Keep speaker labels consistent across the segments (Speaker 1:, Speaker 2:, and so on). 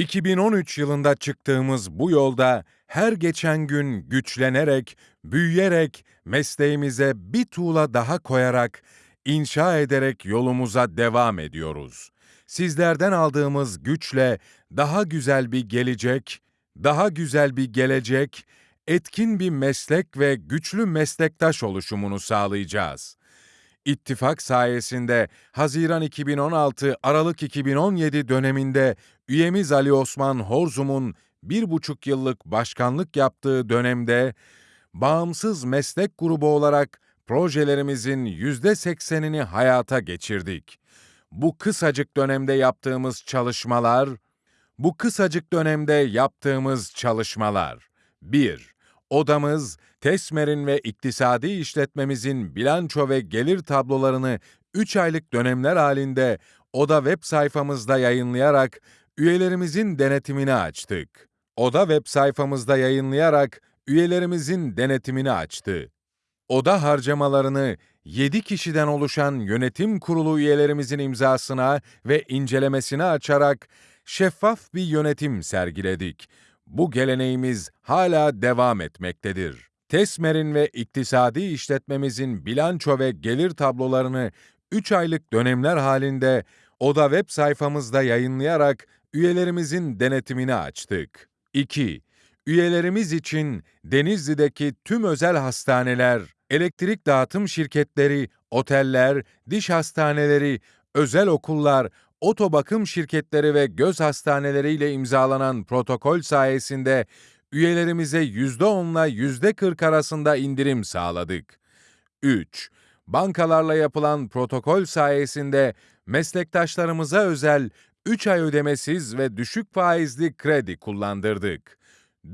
Speaker 1: 2013 yılında çıktığımız bu yolda her geçen gün güçlenerek, büyüyerek, mesleğimize bir tuğla daha koyarak, inşa ederek yolumuza devam ediyoruz. Sizlerden aldığımız güçle daha güzel bir gelecek, daha güzel bir gelecek, etkin bir meslek ve güçlü meslektaş oluşumunu sağlayacağız. İttifak sayesinde Haziran 2016 Aralık 2017 döneminde üyemiz Ali Osman Horzum'un bir buçuk yıllık başkanlık yaptığı dönemde bağımsız meslek grubu olarak projelerimizin yüzde seksenini hayata geçirdik. Bu kısacık dönemde yaptığımız çalışmalar, bu kısacık dönemde yaptığımız çalışmalar 1. Odamız, Tesmer'in ve iktisadi işletmemizin bilanço ve gelir tablolarını 3 aylık dönemler halinde Oda web sayfamızda yayınlayarak üyelerimizin denetimini açtık. Oda web sayfamızda yayınlayarak üyelerimizin denetimini açtı. Oda harcamalarını 7 kişiden oluşan yönetim kurulu üyelerimizin imzasına ve incelemesine açarak şeffaf bir yönetim sergiledik. Bu geleneğimiz hala devam etmektedir. Tesmer'in ve iktisadi işletmemizin bilanço ve gelir tablolarını 3 aylık dönemler halinde Oda web sayfamızda yayınlayarak üyelerimizin denetimini açtık. 2. Üyelerimiz için Denizli'deki tüm özel hastaneler, elektrik dağıtım şirketleri, oteller, diş hastaneleri, özel okullar, otobakım şirketleri ve göz hastaneleriyle imzalanan protokol sayesinde üyelerimize %10'la %40 arasında indirim sağladık. 3. Bankalarla yapılan protokol sayesinde meslektaşlarımıza özel 3 ay ödemesiz ve düşük faizli kredi kullandırdık.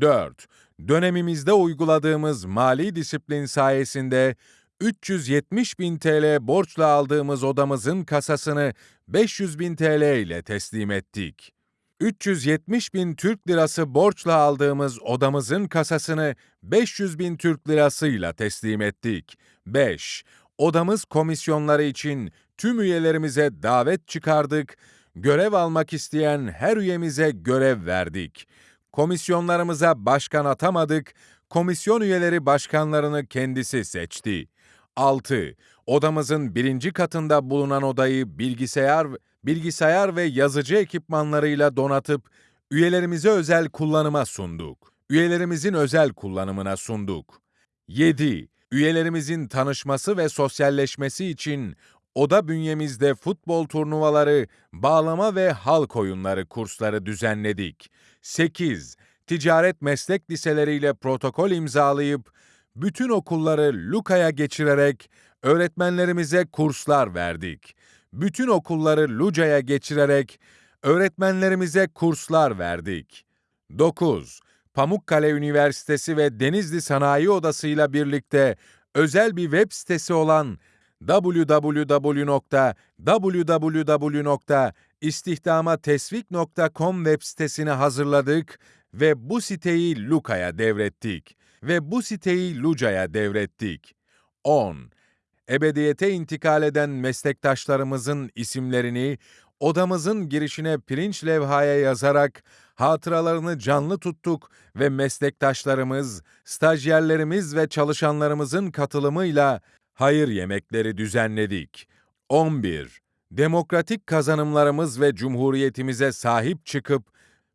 Speaker 1: 4. Dönemimizde uyguladığımız mali disiplin sayesinde 370 bin TL borçla aldığımız odamızın kasasını 500 bin TL ile teslim ettik. 370 bin Türk lirası borçla aldığımız odamızın kasasını 500 bin Türk lirasıyla teslim ettik. 5. Odamız komisyonları için tüm üyelerimize davet çıkardık, görev almak isteyen her üyemize görev verdik. Komisyonlarımıza başkan atamadık, komisyon üyeleri başkanlarını kendisi seçti. 6. Odamızın birinci katında bulunan odayı bilgisayar, bilgisayar ve yazıcı ekipmanlarıyla donatıp üyelerimize özel kullanıma sunduk. Üyelerimizin özel kullanımına sunduk. 7. Üyelerimizin tanışması ve sosyalleşmesi için oda bünyemizde futbol turnuvaları, bağlama ve halk oyunları kursları düzenledik. 8. Ticaret meslek liseleriyle protokol imzalayıp bütün okulları Luka'ya geçirerek öğretmenlerimize kurslar verdik. Bütün okulları Luca'ya geçirerek öğretmenlerimize kurslar verdik. 9. Pamukkale Üniversitesi ve Denizli Sanayi Odası ile birlikte özel bir web sitesi olan www.istihdamatesvik.com web sitesini hazırladık ve bu siteyi Luka'ya devrettik ve bu siteyi Luca'ya devrettik. 10. Ebediyete intikal eden meslektaşlarımızın isimlerini odamızın girişine pirinç levhaya yazarak hatıralarını canlı tuttuk ve meslektaşlarımız, stajyerlerimiz ve çalışanlarımızın katılımıyla hayır yemekleri düzenledik. 11. Demokratik kazanımlarımız ve cumhuriyetimize sahip çıkıp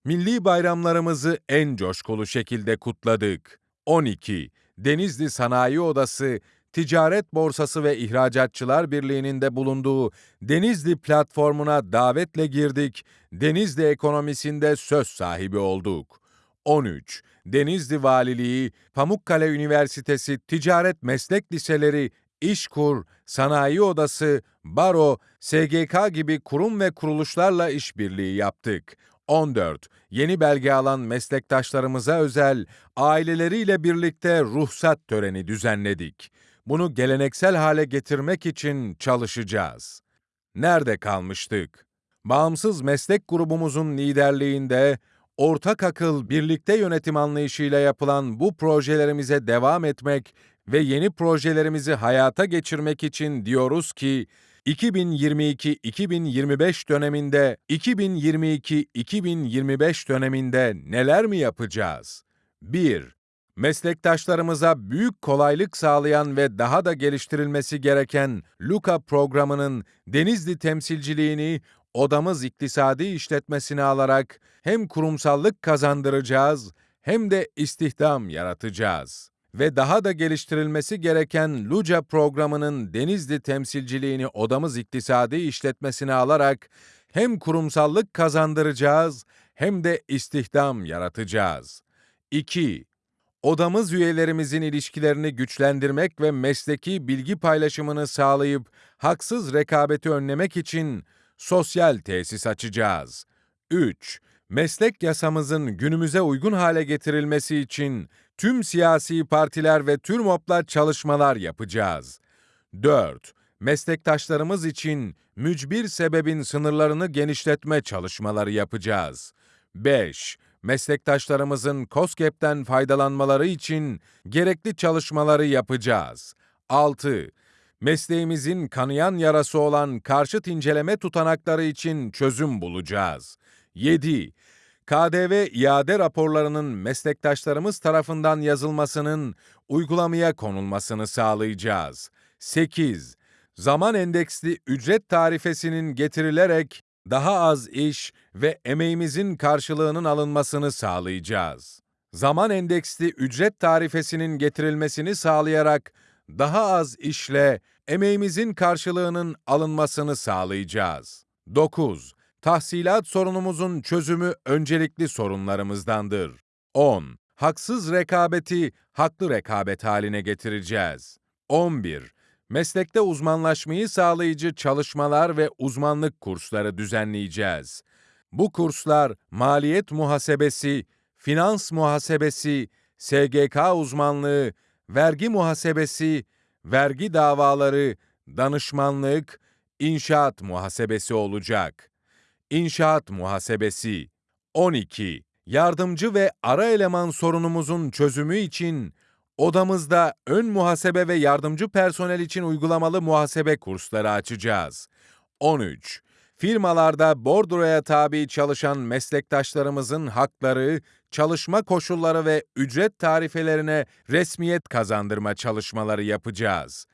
Speaker 1: milli bayramlarımızı en coşkulu şekilde kutladık. 12. Denizli Sanayi Odası, Ticaret Borsası ve İhracatçılar Birliği'nin de bulunduğu Denizli platformuna davetle girdik, Denizli ekonomisinde söz sahibi olduk. 13. Denizli Valiliği, Pamukkale Üniversitesi Ticaret Meslek Liseleri, İşkur, Sanayi Odası, Baro, SGK gibi kurum ve kuruluşlarla işbirliği yaptık. 14. Yeni belge alan meslektaşlarımıza özel aileleriyle birlikte ruhsat töreni düzenledik. Bunu geleneksel hale getirmek için çalışacağız. Nerede kalmıştık? Bağımsız meslek grubumuzun liderliğinde ortak akıl, birlikte yönetim anlayışıyla yapılan bu projelerimize devam etmek ve yeni projelerimizi hayata geçirmek için diyoruz ki 2022-2025 döneminde 2022-2025 döneminde neler mi yapacağız? 1. Meslektaşlarımıza büyük kolaylık sağlayan ve daha da geliştirilmesi gereken LUKA programının Denizli temsilciliğini odamız iktisadi işletmesine alarak hem kurumsallık kazandıracağız hem de istihdam yaratacağız. Ve daha da geliştirilmesi gereken LUCA programının Denizli temsilciliğini odamız iktisadi işletmesine alarak hem kurumsallık kazandıracağız hem de istihdam yaratacağız. 2. Odamız üyelerimizin ilişkilerini güçlendirmek ve mesleki bilgi paylaşımını sağlayıp haksız rekabeti önlemek için sosyal tesis açacağız. 3. Meslek yasamızın günümüze uygun hale getirilmesi için tüm siyasi partiler ve TÜRMOP'la çalışmalar yapacağız. 4. Meslektaşlarımız için mücbir sebebin sınırlarını genişletme çalışmaları yapacağız. 5 meslektaşlarımızın COSGAP'ten faydalanmaları için gerekli çalışmaları yapacağız. 6. Mesleğimizin kanayan yarası olan karşıt inceleme tutanakları için çözüm bulacağız. 7. KDV iade raporlarının meslektaşlarımız tarafından yazılmasının uygulamaya konulmasını sağlayacağız. 8. Zaman endeksli ücret tarifesinin getirilerek daha az iş ve emeğimizin karşılığının alınmasını sağlayacağız. Zaman endeksli ücret tarifesinin getirilmesini sağlayarak daha az işle emeğimizin karşılığının alınmasını sağlayacağız. 9. Tahsilat sorunumuzun çözümü öncelikli sorunlarımızdandır. 10. Haksız rekabeti haklı rekabet haline getireceğiz. 11 meslekte uzmanlaşmayı sağlayıcı çalışmalar ve uzmanlık kursları düzenleyeceğiz. Bu kurslar maliyet muhasebesi, finans muhasebesi, SGK uzmanlığı, vergi muhasebesi, vergi davaları, danışmanlık, inşaat muhasebesi olacak. İnşaat muhasebesi 12. Yardımcı ve ara eleman sorunumuzun çözümü için Odamızda ön muhasebe ve yardımcı personel için uygulamalı muhasebe kursları açacağız. 13. Firmalarda bordroya tabi çalışan meslektaşlarımızın hakları, çalışma koşulları ve ücret tarifelerine resmiyet kazandırma çalışmaları yapacağız.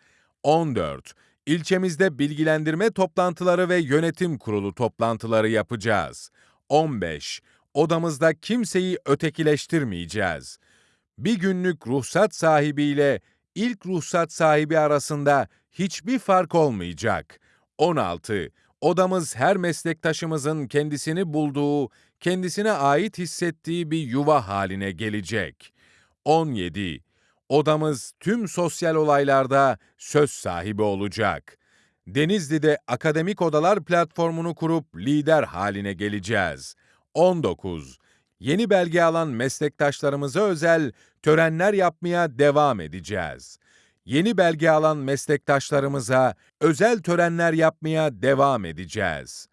Speaker 1: 14. İlçemizde bilgilendirme toplantıları ve yönetim kurulu toplantıları yapacağız. 15. Odamızda kimseyi ötekileştirmeyeceğiz bir günlük ruhsat sahibiyle ilk ruhsat sahibi arasında hiçbir fark olmayacak. 16. Odamız her meslektaşımızın kendisini bulduğu, kendisine ait hissettiği bir yuva haline gelecek. 17. Odamız tüm sosyal olaylarda söz sahibi olacak. Denizli'de akademik odalar platformunu kurup lider haline geleceğiz. 19 yeni belge alan meslektaşlarımıza özel törenler yapmaya devam edeceğiz. Yeni belge alan meslektaşlarımıza özel törenler yapmaya devam edeceğiz.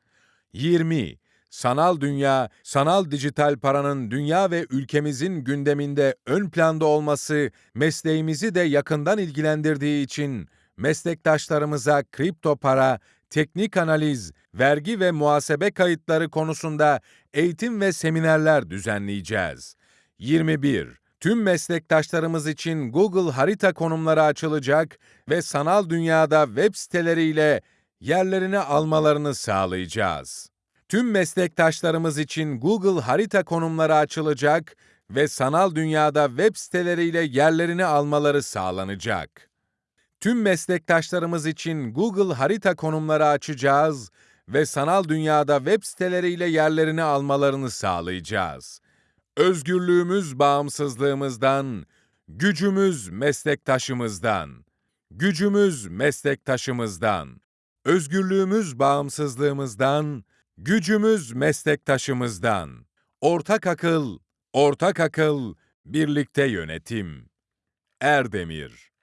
Speaker 1: 20. Sanal dünya, sanal dijital paranın dünya ve ülkemizin gündeminde ön planda olması mesleğimizi de yakından ilgilendirdiği için meslektaşlarımıza kripto para, teknik analiz, vergi ve muhasebe kayıtları konusunda eğitim ve seminerler düzenleyeceğiz. 21. Tüm meslektaşlarımız için Google harita konumları açılacak ve sanal dünyada web siteleriyle yerlerini almalarını sağlayacağız. Tüm meslektaşlarımız için Google harita konumları açılacak ve sanal dünyada web siteleriyle yerlerini almaları sağlanacak. Tüm meslektaşlarımız için Google harita konumları açacağız ve sanal dünyada web siteleriyle yerlerini almalarını sağlayacağız. Özgürlüğümüz bağımsızlığımızdan, gücümüz meslektaşımızdan. Gücümüz meslektaşımızdan. Özgürlüğümüz bağımsızlığımızdan, gücümüz meslektaşımızdan. Ortak akıl, ortak akıl, birlikte yönetim. Erdemir